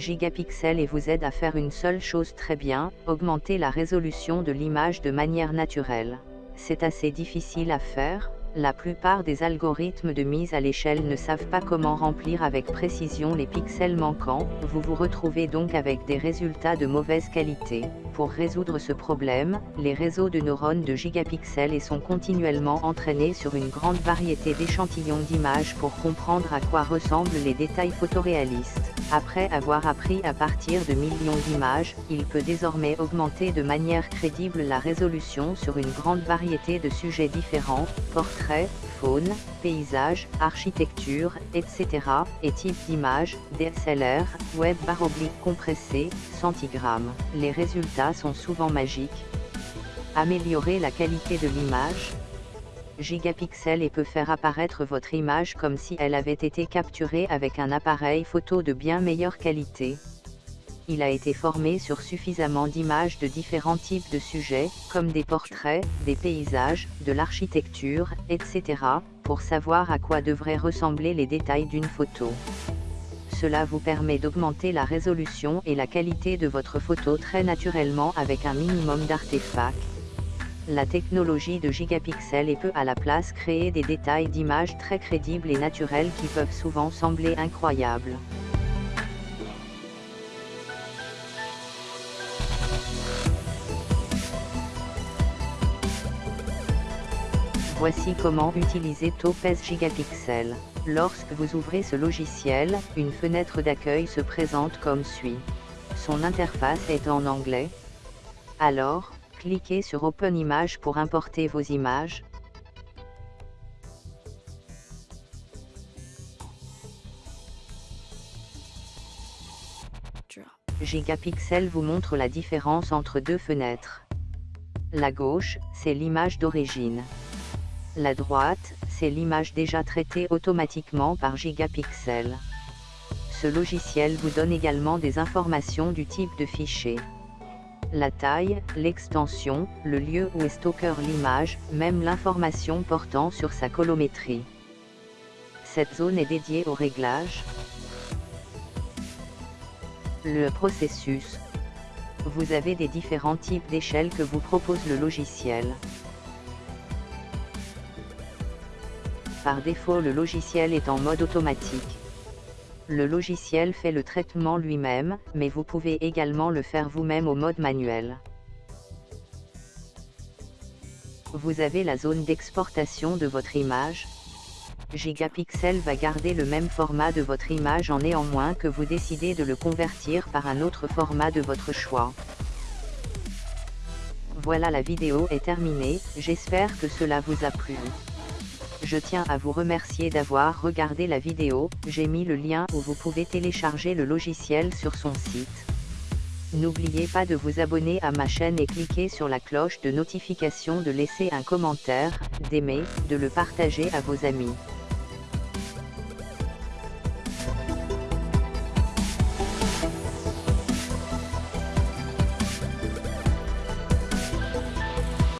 gigapixels et vous aide à faire une seule chose très bien, augmenter la résolution de l'image de manière naturelle. C'est assez difficile à faire, la plupart des algorithmes de mise à l'échelle ne savent pas comment remplir avec précision les pixels manquants, vous vous retrouvez donc avec des résultats de mauvaise qualité. Pour résoudre ce problème, les réseaux de neurones de gigapixels et sont continuellement entraînés sur une grande variété d'échantillons d'images pour comprendre à quoi ressemblent les détails photoréalistes. Après avoir appris à partir de millions d'images, il peut désormais augmenter de manière crédible la résolution sur une grande variété de sujets différents, portraits, faune, paysages, architecture, etc., et types d'images, DSLR, web barre oblique compressé, centigramme. Les résultats sont souvent magiques. Améliorer la qualité de l'image, gigapixels et peut faire apparaître votre image comme si elle avait été capturée avec un appareil photo de bien meilleure qualité. Il a été formé sur suffisamment d'images de différents types de sujets, comme des portraits, des paysages, de l'architecture, etc., pour savoir à quoi devraient ressembler les détails d'une photo. Cela vous permet d'augmenter la résolution et la qualité de votre photo très naturellement avec un minimum d'artefacts la technologie de gigapixels et peut à la place créer des détails d'images très crédibles et naturels qui peuvent souvent sembler incroyables. Voici comment utiliser Topaz Gigapixel. Lorsque vous ouvrez ce logiciel, une fenêtre d'accueil se présente comme suit. Son interface est en anglais. Alors, Cliquez sur Open Image pour importer vos images. Gigapixel vous montre la différence entre deux fenêtres. La gauche, c'est l'image d'origine. La droite, c'est l'image déjà traitée automatiquement par Gigapixel. Ce logiciel vous donne également des informations du type de fichier la taille, l'extension, le lieu où est stocker l'image, même l'information portant sur sa colométrie. Cette zone est dédiée au réglage. Le processus. Vous avez des différents types d'échelles que vous propose le logiciel. Par défaut le logiciel est en mode automatique. Le logiciel fait le traitement lui-même, mais vous pouvez également le faire vous-même au mode manuel. Vous avez la zone d'exportation de votre image. Gigapixel va garder le même format de votre image en néanmoins que vous décidez de le convertir par un autre format de votre choix. Voilà la vidéo est terminée, j'espère que cela vous a plu. Je tiens à vous remercier d'avoir regardé la vidéo, j'ai mis le lien où vous pouvez télécharger le logiciel sur son site. N'oubliez pas de vous abonner à ma chaîne et cliquer sur la cloche de notification de laisser un commentaire, d'aimer, de le partager à vos amis.